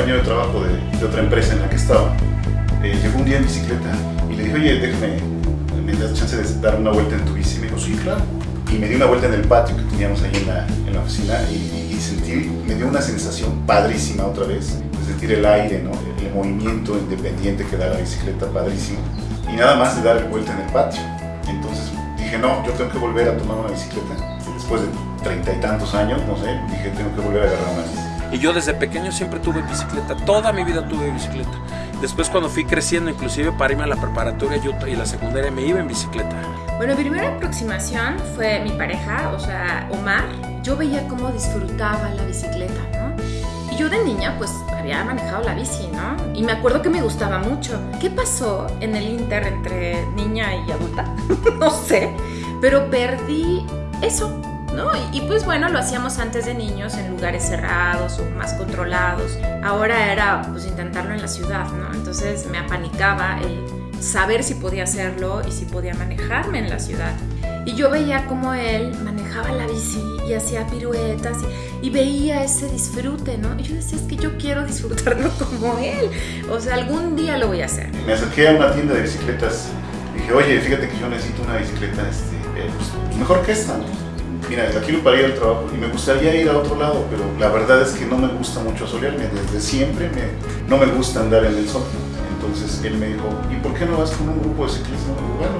compañero de trabajo de, de otra empresa en la que estaba eh, llegó un día en bicicleta y le dije, oye, déjame, me das chance de dar una vuelta en tu bici. Y me dijo, sí, claro. Y me di una vuelta en el patio que teníamos ahí en la, en la oficina y, y, sentí, me dio una sensación padrísima otra vez, de sentir el aire, ¿no? el, el movimiento independiente que da la bicicleta, padrísimo. Y nada más de dar vuelta en el patio. Entonces dije, no, yo tengo que volver a tomar una bicicleta. Después de treinta y tantos años, no sé, dije, tengo que volver a agarrar una bici. Y yo desde pequeño siempre tuve bicicleta, toda mi vida tuve bicicleta. Después cuando fui creciendo, inclusive para irme a la preparatoria yo, y la secundaria, me iba en bicicleta. Bueno, mi primera aproximación fue mi pareja, o sea, Omar. Yo veía cómo disfrutaba la bicicleta, ¿no? Y yo de niña, pues, había manejado la bici, ¿no? Y me acuerdo que me gustaba mucho. ¿Qué pasó en el inter entre niña y adulta? no sé, pero perdí eso, ¿no? Y, y, pues bueno, lo hacíamos antes de niños en lugares cerrados o más controlados. Ahora era pues intentarlo en la ciudad, ¿no? Entonces me apanicaba el saber si podía hacerlo y si podía manejarme en la ciudad. Y yo veía cómo él manejaba la bici y hacía piruetas y, y, veía ese disfrute, ¿no? Y yo decía, es que yo quiero disfrutarlo como él. O sea, algún día lo voy a hacer. Me acerqué a una tienda de bicicletas. Dije, oye, fíjate que yo necesito una bicicleta este, eh, pues, mejor que esta, ¿no? Mira, la quiero para ir al trabajo y me gustaría ir a otro lado, pero la verdad es que no me gusta mucho solearme, desde siempre no me gusta andar en el sol. Entonces él me dijo, ¿y por qué no vas con un grupo de ciclismo? Bueno,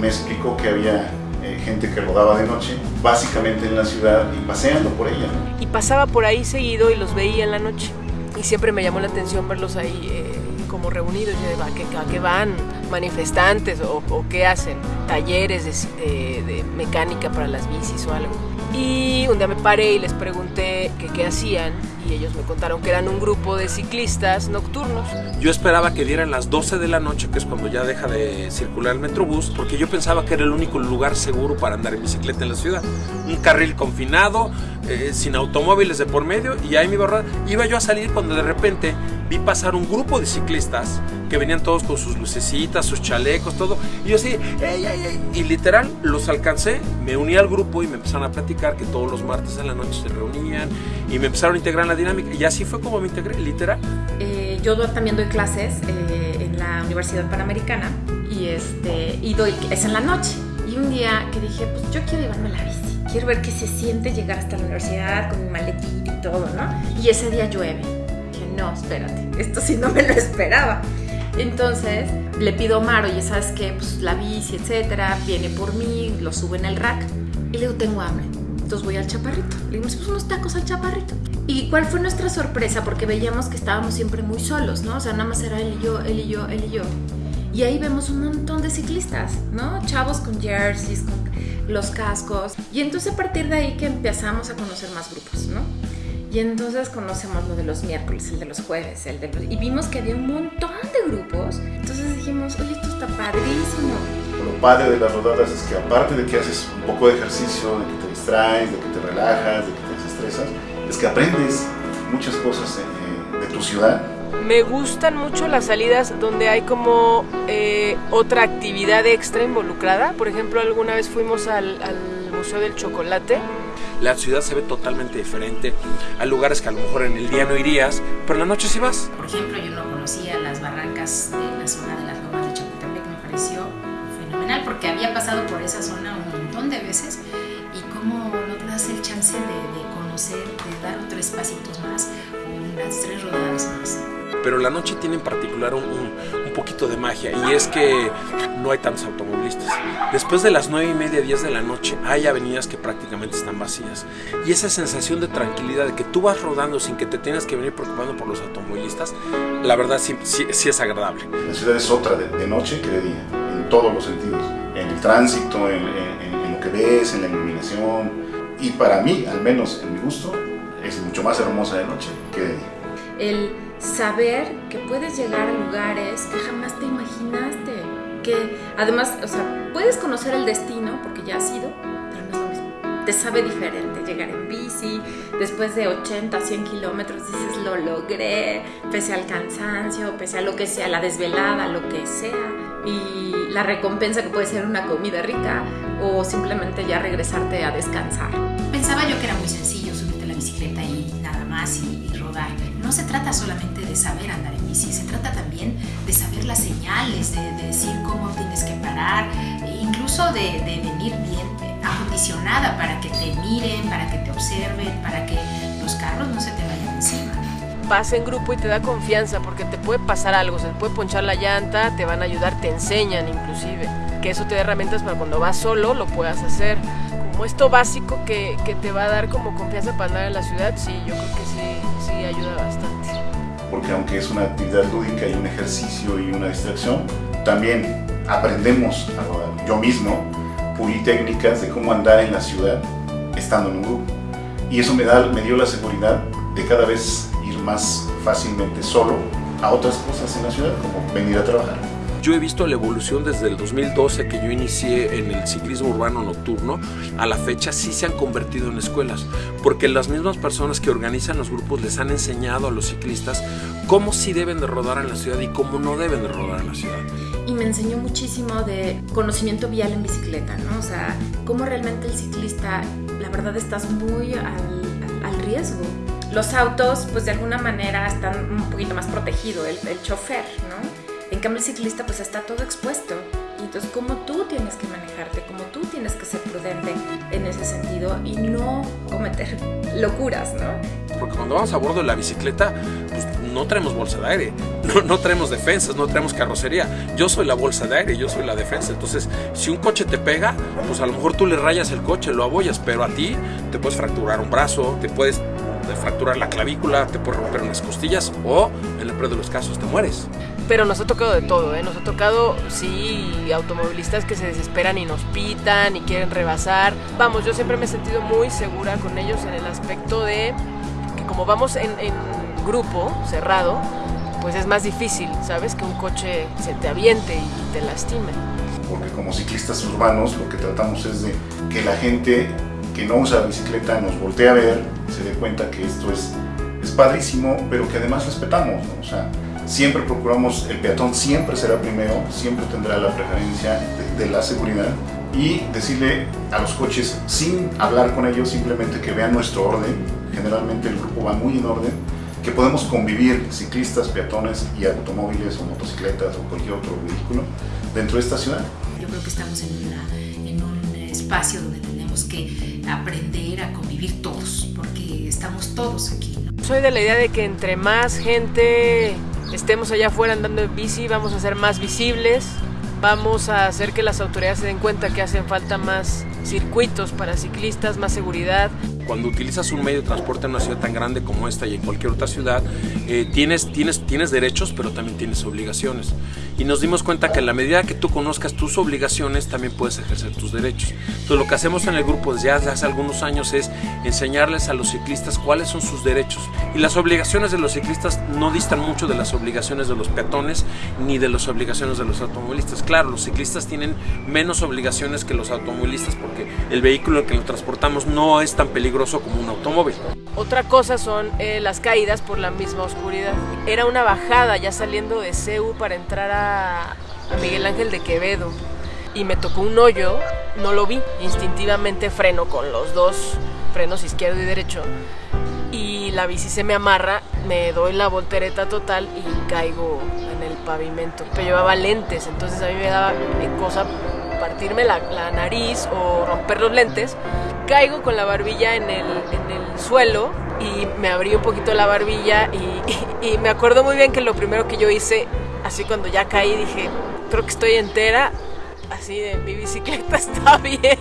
me explicó que había eh, gente que rodaba de noche, básicamente en la ciudad y paseando por ella. Y pasaba por ahí seguido y los veía en la noche. Y siempre me llamó la atención verlos ahí eh, como reunidos. Digo, ¿a qué, van? ¿Manifestantes o, o, qué hacen? ¿Talleres de, mecánica para las bicis o algo? Y un día me paré y les pregunté que qué hacían y ellos me contaron que eran un grupo de ciclistas nocturnos. Yo esperaba que dieran las 12 de la noche, que es cuando ya deja de circular el metrobús, porque yo pensaba que era el único lugar seguro para andar en bicicleta en la ciudad. Un carril confinado, eh, sin automóviles de por medio, y ahí me iba, iba yo a salir cuando de repente vi pasar un grupo de ciclistas que venían todos con sus lucecitas, sus chalecos, todo. Y yo así, ey, ey, ey. y literal los alcancé, me uní al grupo y me empezaron a platicar que todos los martes en la noche se reunían y me empezaron a integrar la dinámica. Y así fue como me integré, literal. Eh, yo también doy clases eh, en la Universidad Panamericana y, este, y doy, es en la noche. Y un día que dije, pues yo quiero llevarme la bici, quiero ver qué se siente llegar hasta la universidad con mi maletín y todo, ¿no? Y ese día llueve. Dije, no, espérate, esto sí no me lo esperaba. Entonces le pido a Omar, oye, ¿sabes qué? Pues la bici, etcétera, viene por mí, lo sube en el rack. Y le digo, tengo hambre. Entonces voy al chaparrito. Le digo, pues unos tacos al chaparrito. ¿Y cuál fue nuestra sorpresa? Porque veíamos que estábamos siempre muy solos, ¿no? O sea, nada más era él y yo, él y yo, él y yo. Y ahí vemos un montón de ciclistas, ¿no? Chavos con jerseys, con los cascos. Y entonces a partir de ahí que empezamos a conocer más grupos, ¿no? Y entonces conocemos lo de los miércoles, el de los jueves, el de los... Y vimos que había un montón de grupos. Entonces dijimos, oye, esto está padrísimo. Lo padre de las rodadas es que aparte de que haces un poco de ejercicio, de que te distraes, de que te relajas, de que te desestresas, es que aprendes muchas cosas de, de tu ciudad. Me gustan mucho las salidas donde hay como eh, otra actividad extra involucrada. Por ejemplo, alguna vez fuimos al, al Museo del Chocolate la ciudad se ve totalmente diferente. Hay lugares que a lo mejor en el día no irías, pero en la noche sí vas. Por ejemplo, yo no conocía las barrancas de la zona de las lomas de Chapultepec, me pareció fenomenal porque había pasado por esa zona un montón de veces y cómo no te das el chance de, de conocer, dar otros pasitos más, unas tres rodadas más pero la noche tiene en particular un, un, un, poquito de magia y es que no hay tantos automovilistas. Después de las 9 y media, 10 de la noche hay avenidas que prácticamente están vacías y esa sensación de tranquilidad de que tú vas rodando sin que te tengas que venir preocupando por los automovilistas, la verdad sí, sí, sí es agradable. La ciudad es otra de, de, noche que de día, en todos los sentidos, en el tránsito, en, en, en lo que ves, en la iluminación y para mí, al menos en mi gusto, es mucho más hermosa de noche que de día. El saber que puedes llegar a lugares que jamás te imaginaste. Que además, o sea, puedes conocer el destino porque ya has ido, pero no es lo mismo. Te sabe diferente llegar en bici, después de 80, 100 kilómetros dices lo logré, pese al cansancio, pese a lo que sea, la desvelada, lo que sea. Y la recompensa que puede ser una comida rica o simplemente ya regresarte a descansar. Pensaba yo que era muy sencillo y rodar. No se trata solamente de saber andar en bici, se trata también de saber las señales, de, decir cómo tienes que parar, e incluso de, venir bien acondicionada para que te miren, para que te observen, para que los carros no se te vayan encima vas en grupo y te da confianza porque te puede pasar algo, se te puede ponchar la llanta, te van a ayudar, te enseñan inclusive. Que eso te da herramientas para cuando vas solo lo puedas hacer. Como esto básico que, que te va a dar como confianza para andar en la ciudad, sí, yo creo que sí, sí ayuda bastante. Porque aunque es una actividad lúdica y un ejercicio y una distracción, también aprendemos a rodar. Yo mismo pulí técnicas de cómo andar en la ciudad estando en un grupo. Y eso me, da, me dio la seguridad de cada vez más fácilmente solo a otras cosas en la ciudad, como venir a trabajar. Yo he visto la evolución desde el 2012 que yo inicié en el ciclismo urbano nocturno, a la fecha sí se han convertido en escuelas, porque las mismas personas que organizan los grupos les han enseñado a los ciclistas cómo sí deben de rodar en la ciudad y cómo no deben de rodar en la ciudad. Y me enseñó muchísimo de conocimiento vial en bicicleta, ¿no? O sea, cómo realmente el ciclista, la verdad, estás muy al, riesgo los autos, pues de alguna manera están un poquito más protegidos, el, el chofer, ¿no? En cambio el ciclista pues está todo expuesto. Y entonces como tú tienes que manejarte, como tú tienes que ser prudente en ese sentido y no cometer locuras, ¿no? Porque cuando vamos a bordo de la bicicleta, pues no traemos bolsa de aire, no, no, traemos defensas, no traemos carrocería. Yo soy la bolsa de aire, yo soy la defensa. Entonces, si un coche te pega, pues a lo mejor tú le rayas el coche, lo abollas, pero a ti te puedes fracturar un brazo, te puedes de fracturar la clavícula, te puede romper unas costillas o en el peor de los casos te mueres. Pero nos ha tocado de todo, ¿eh? Nos ha tocado, sí, automovilistas que se desesperan y nos pitan y quieren rebasar. Vamos, yo siempre me he sentido muy segura con ellos en el aspecto de que como vamos en, grupo cerrado, pues es más difícil, ¿sabes? Que un coche se te aviente y te lastime. Porque como ciclistas urbanos lo que tratamos es de que la gente que no usa bicicleta nos voltee a ver, se dé cuenta que esto es, es padrísimo, pero que además respetamos, ¿no? O sea, siempre procuramos, el peatón siempre será primero, siempre tendrá la preferencia de, de la seguridad y decirle a los coches, sin hablar con ellos, simplemente que vean nuestro orden, generalmente el grupo va muy en orden, que podemos convivir ciclistas, peatones y automóviles o motocicletas o cualquier otro vehículo dentro de esta ciudad. Yo creo que estamos en, una, en un espacio donde tenemos que aprender a convivir todos, porque estamos todos aquí. ¿no? Soy de la idea de que entre más gente estemos allá afuera andando en bici, vamos a ser más visibles, vamos a hacer que las autoridades se den cuenta que hacen falta más circuitos para ciclistas, más seguridad. Cuando utilizas un medio de transporte en una ciudad tan grande como esta y en cualquier otra ciudad, eh, tienes, tienes, tienes derechos, pero también tienes obligaciones. Y nos dimos cuenta que en la medida que tú conozcas tus obligaciones, también puedes ejercer tus derechos. Entonces lo que hacemos en el grupo desde hace algunos años es enseñarles a los ciclistas cuáles son sus derechos. Y las obligaciones de los ciclistas no distan mucho de las obligaciones de los peatones ni de las obligaciones de los automovilistas. Claro, los ciclistas tienen menos obligaciones que los automovilistas porque el vehículo que lo transportamos no es tan peligroso como un automóvil. Otra cosa son eh, las caídas por la misma oscuridad. Era una bajada ya saliendo de CEU para entrar a, a Miguel Ángel de Quevedo y me tocó un hoyo, no lo vi, instintivamente freno con los dos frenos izquierdo y derecho y la bici se me amarra, me doy la voltereta total y caigo en el pavimento. Pero llevaba lentes, entonces a mí me daba cosa partirme la, la nariz o romper los lentes. Caigo con la barbilla en el, en el suelo y me abrí un poquito la barbilla y, y, y me acuerdo muy bien que lo primero que yo hice, así cuando ya caí, dije, creo que estoy entera, así de mi bicicleta está bien,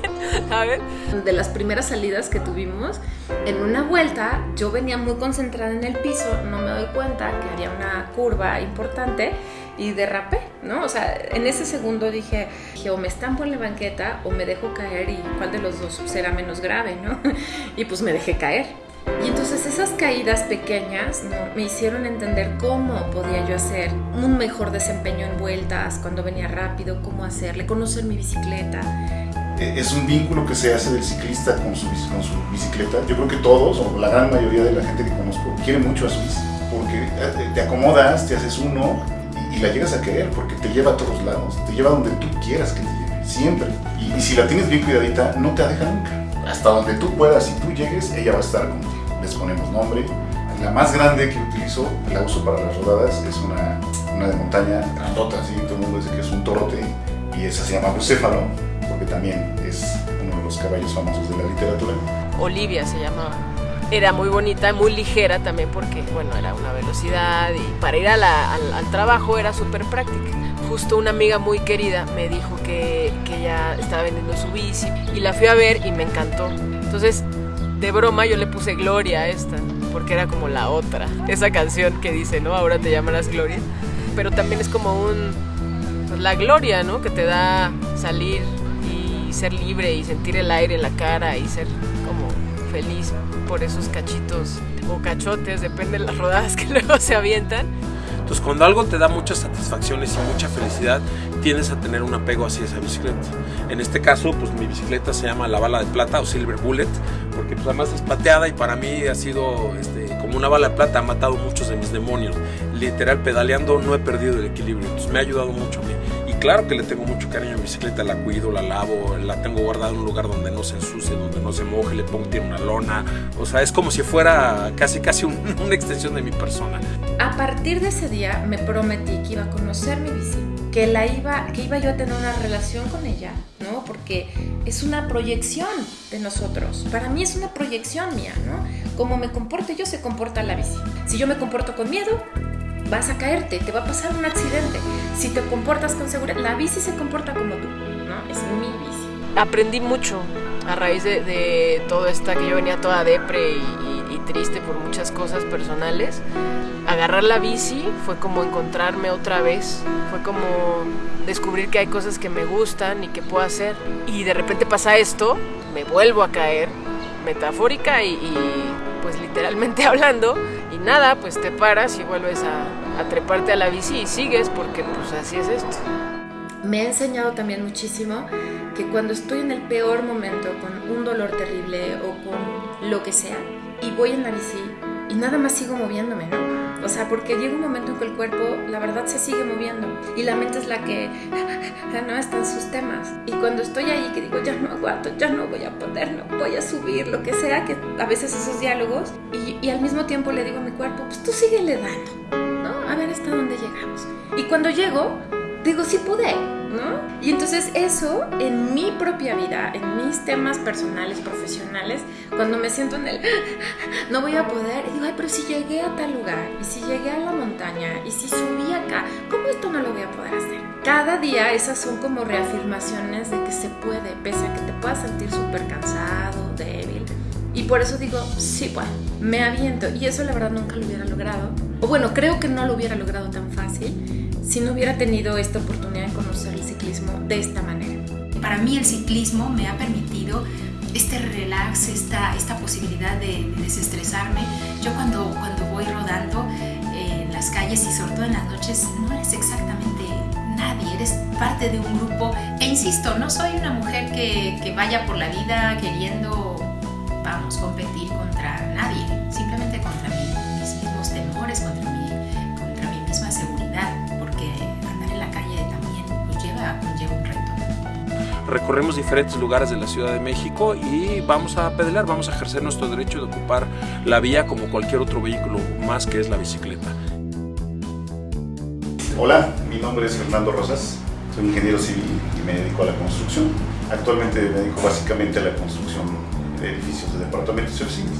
¿sabes? De las primeras salidas que tuvimos, en una vuelta yo venía muy concentrada en el piso, no me doy cuenta que había una curva importante y derrapé, ¿no? O sea, en ese segundo dije, dije, o me estampo en la banqueta o me dejo caer y cuál de los dos será menos grave, ¿no? Y pues me dejé caer. Y entonces esas caídas pequeñas ¿no? me hicieron entender cómo podía yo hacer un mejor desempeño en vueltas, cuando venía rápido, cómo hacerle, conocer mi bicicleta. Es un vínculo que se hace del ciclista con su, con su bicicleta. Yo creo que todos, o la gran mayoría de la gente que conozco, quiere mucho a su bici. Porque te acomodas, te haces uno y, la llegas a querer, porque te lleva a todos lados, te lleva donde tú quieras que te lleve, siempre. Y, y si la tienes bien cuidadita, no te deja nunca. Hasta donde tú puedas y tú llegues, ella va a estar contigo. les ponemos nombre. La más grande que utilizo, la uso para las rodadas, es una, una de montaña grandota, así todo el mundo dice que es un torote y esa se llama bucéfalo porque también es uno de los caballos famosos de la literatura. Olivia se llamaba. Era muy bonita, muy ligera también porque, bueno, era una velocidad y para ir a la- al, trabajo era súper práctica. Justo una amiga muy querida me dijo que, que ella estaba vendiendo su bici y la fui a ver y me encantó. Entonces, de broma yo le puse Gloria a esta, porque era como la otra. Esa canción que dice, ¿no? Ahora te llamarás Gloria. Pero también es como un, pues, la gloria, ¿no? Que te da salir y ser libre y sentir el aire en la cara y ser feliz por esos cachitos o cachotes, depende de las rodadas que luego se avientan. Entonces, cuando algo te da muchas satisfacciones y mucha felicidad, tiendes a tener un apego hacia esa bicicleta. En este caso, pues mi bicicleta se llama la bala de plata o Silver Bullet, porque pues además es plateada y para mí ha sido este, como una bala de plata, ha matado muchos de mis demonios. Literal, pedaleando no he perdido el equilibrio, entonces me ha ayudado mucho a mí. Claro que le tengo mucho cariño a mi bicicleta, la cuido, la lavo, la tengo guardada en un lugar donde no se ensucie, donde no se moje, le pongo tiene una lona. O sea, es como si fuera casi casi un- una extensión de mi persona. A partir de ese día me prometí que iba a conocer mi bici, que la iba, que iba yo a tener una relación con ella, ¿no? Porque es una proyección de nosotros. Para mí es una proyección mía, ¿no? Como me comporte yo, se comporta la bici. Si yo me comporto con miedo, vas a caerte, te va a pasar un accidente. Si te comportas con seguridad, la bici se comporta como tú, ¿no? Es mi bici. Aprendí mucho a raíz de, de todo esta que yo venía toda depre y triste por muchas cosas personales. Agarrar la bici fue como encontrarme otra vez, fue como descubrir que hay cosas que me gustan y que puedo hacer. Y de repente pasa esto, me vuelvo a caer, metafórica y, y, pues literalmente hablando. Y nada, pues te paras y vuelves a, a treparte a la bici y sigues porque pues así es esto. Me ha enseñado también muchísimo que cuando estoy en el peor momento, con un dolor terrible o con lo que sea, y voy en la bici y nada más sigo moviéndome, ¿no? O sea, porque llega un momento en que el cuerpo, la verdad, se sigue moviendo y la mente es la que no están sus temas. Y cuando estoy ahí, que digo, ya no aguanto, ya no voy a poder, no voy a subir, lo que sea, que a veces esos diálogos, y, y al mismo tiempo le digo a mi cuerpo, pues tú síguele dando, ver hasta dónde llegamos. Y cuando llego, digo, sí pude, ¿no? Y entonces eso en mi propia vida, en mis temas personales, profesionales, cuando me siento en el no voy a poder, digo, ay, pero si llegué a tal lugar, y si llegué a la montaña, y si subí acá, ¿cómo esto no lo voy a poder hacer? Cada día esas son como reafirmaciones de que se puede, pese a que te puedas sentir súper cansado, débil. Y por eso digo, sí, bueno, me aviento. Y eso la verdad nunca lo hubiera logrado. O bueno, creo que no lo hubiera logrado tan fácil si no hubiera tenido esta oportunidad de conocer el ciclismo de esta manera. Para mí el ciclismo me ha permitido este relax, esta, esta posibilidad de, de desestresarme. Yo cuando, cuando voy rodando eh, en las calles y sobre todo en las noches, no eres exactamente nadie, eres parte de un grupo. E insisto, no soy una mujer que, que vaya por la vida queriendo, vamos, competir contra nadie, temores, contra mi, contra mi misma seguridad, porque andar en la calle también pues, lleva, conlleva un reto. recorremos diferentes lugares de la Ciudad de México y vamos a pedalear, vamos a ejercer nuestro derecho de ocupar la vía como cualquier otro vehículo más que es la bicicleta. Hola, mi nombre es Fernando Rosas, soy ingeniero civil y me dedico a la construcción. Actualmente me dedico básicamente a la construcción de edificios de departamentos y oficinas,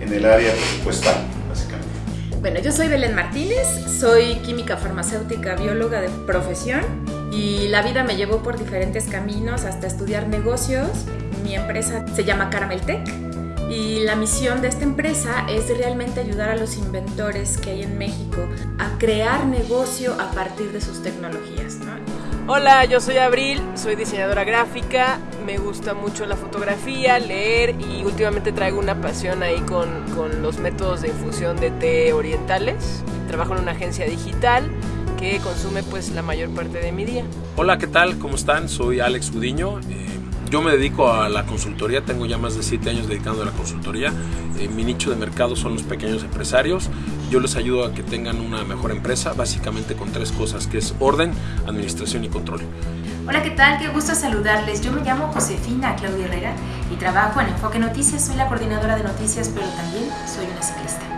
en el área presupuestal. Bueno, yo soy Belén Martínez, soy química farmacéutica, bióloga de profesión y la vida me llevó por diferentes caminos hasta estudiar negocios. Mi empresa se llama Caramel Tech y la misión de esta empresa es realmente ayudar a los inventores que hay en México a crear negocio a partir de sus tecnologías. ¿no? Hola, yo soy Abril, soy diseñadora gráfica, me gusta mucho la fotografía, leer y últimamente traigo una pasión ahí con, con los métodos de infusión de té orientales. Trabajo en una agencia digital que consume pues la mayor parte de mi día. Hola, ¿qué tal? ¿Cómo están? Soy Alex Gudiño. Eh, yo me dedico a la consultoría, tengo ya más de 7 años dedicando a la consultoría. Eh, mi nicho de mercado son los pequeños empresarios. Yo les ayudo a que tengan una mejor empresa, básicamente con tres cosas, que es orden, administración y control. Hola, ¿qué tal? Qué gusto saludarles. Yo me llamo Josefina Claudia Herrera y trabajo en Enfoque Noticias. Soy la coordinadora de noticias, pero también soy una ciclista.